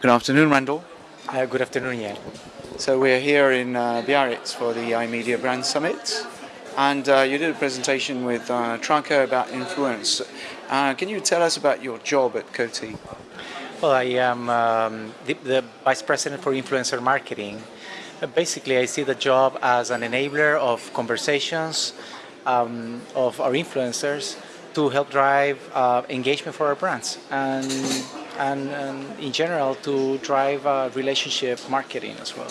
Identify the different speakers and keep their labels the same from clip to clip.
Speaker 1: Good afternoon, Randall.
Speaker 2: Uh, good afternoon, Jan.
Speaker 1: So we're here in uh, Biarritz for the iMedia Brand Summit, and uh, you did a presentation with uh, about influence. Uh, can you tell us about your job at Coty?
Speaker 2: Well, I am um, the, the, Vice President for Influencer Marketing. Uh, basically, I see the job as an enabler of conversations um, of our influencers to help drive uh, engagement for our brands and, and, and, in general to drive uh, relationship marketing as well.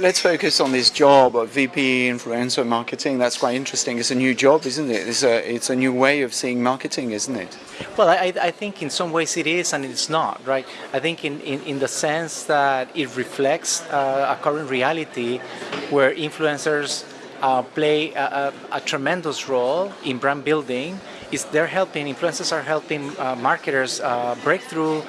Speaker 1: Let's focus on this job of VP influencer marketing. That's quite interesting. It's a new job, isn't it? It's a, it's a new way of seeing marketing, isn't it?
Speaker 2: Well, I, I think in some ways it is and it's not, right? I think in, in, in the sense that it reflects uh, a current reality where influencers uh, play a, a, a, tremendous role in brand building is they're helping, influencers are helping uh, marketers uh, break through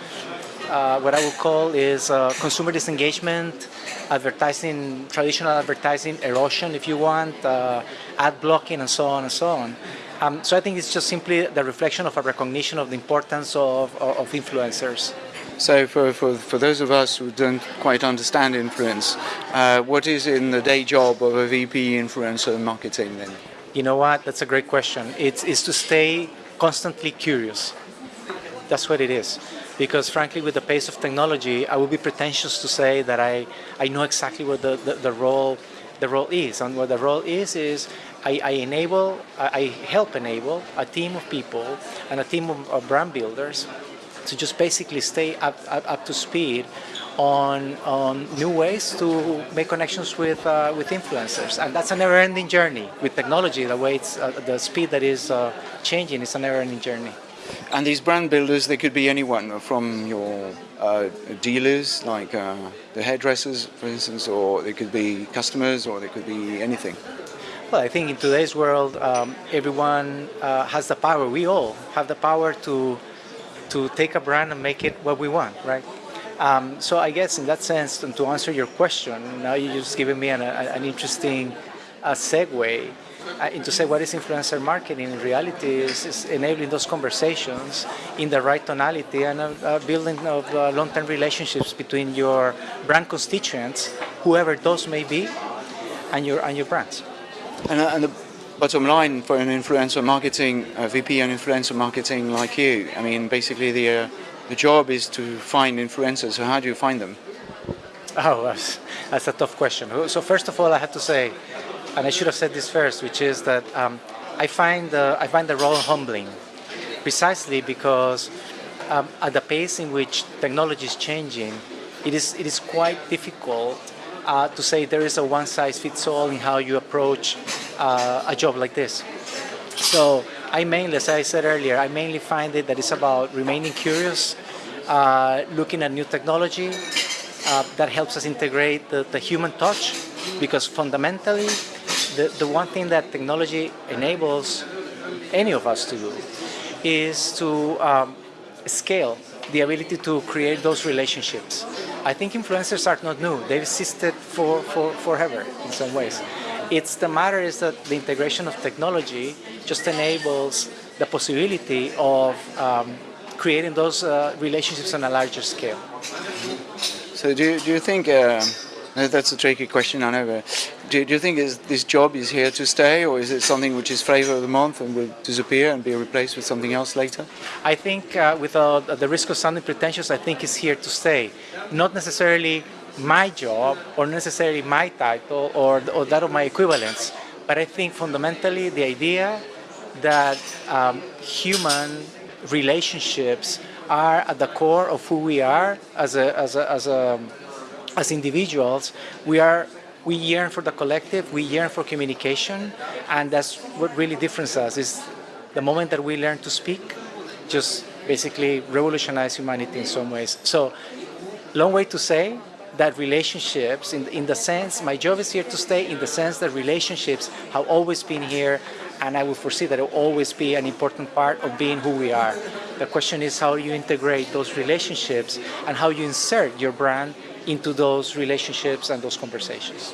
Speaker 2: uh, what I would call is uh, consumer disengagement, advertising, traditional advertising erosion if you want, uh, ad blocking and so on and so on. Um, so I think it's just simply the reflection of a recognition of the importance of, of, influencers.
Speaker 1: So for, for, for those of us who don't quite understand influence, uh, what is in the day job of a VP influencer marketing then?
Speaker 2: You know what, that's a great question. It's, it's to stay constantly curious. That's what it is. Because frankly, with the pace of technology, I would be pretentious to say that I, I know exactly what the, the, the role the role is. And what the role is, is I, I enable, I help enable a team of people and a team of, of brand builders to just basically stay up, up, up to speed on, on new ways to make connections with, uh, with influencers. And that's a never-ending journey with technology, the way it's, uh, the speed that is uh, changing is a never-ending journey.
Speaker 1: And these brand builders, they could be anyone from your uh, dealers, like uh, the hairdressers, for instance, or they could be customers, or they could be anything.
Speaker 2: Well, I think in today's world, um, everyone uh, has the power. We all have the power to to take a brand and make it what we want, right? Um, so I guess in that sense, to answer your question, now you're just given me an, an interesting uh, segue uh, into say what is influencer marketing in reality is, is, enabling those conversations in the right tonality and uh, uh building of uh, long-term relationships between your brand constituents, whoever those may be, and your and your brands.
Speaker 1: And, and the bottom line for an influencer marketing, a VP and influencer marketing like you, I mean, basically the, the job is to find influencers. So how do you find them?
Speaker 2: Oh, that's, that's a tough question. So first of all, I have to say, and I should have said this first, which is that um, I find the I find the role humbling, precisely because um, at the pace in which technology is changing, it is it is quite difficult uh, to say there is a one size fits all in how you approach uh, a job like this. So I mainly, as I said earlier, I mainly find it that it's about remaining curious, uh, looking at new technology uh, that helps us integrate the, the, human touch because fundamentally the, the one thing that technology enables any of us to do is to um, scale the ability to create those relationships. I think influencers are not new. They've existed for, for forever in some ways. It's the matter is that the integration of technology just enables the possibility of um, creating those uh, relationships on a larger scale.
Speaker 1: So do you, do you think, uh, that's a tricky question I know, but do, do you think is, this job is here to stay or is it something which is flavor of the month and will disappear and be replaced with something else later?
Speaker 2: I think uh, without the risk of sounding pretentious, I think it's here to stay. Not necessarily my job or necessarily my title or, or that of my equivalents. But I think fundamentally the idea that um, human relationships are at the core of who we are as a, as a, as a, as individuals. We are we yearn for the collective, we yearn for communication, and that's what really differentiates us is the moment that we learn to speak, just basically revolutionize humanity in some ways. So, long way to say, that relationships, in, in the sense, my job is here to stay in the sense that relationships have always been here and I will foresee that it will always be an important part of being who we are. The question is how you integrate those relationships and how you insert your brand into those relationships and those conversations.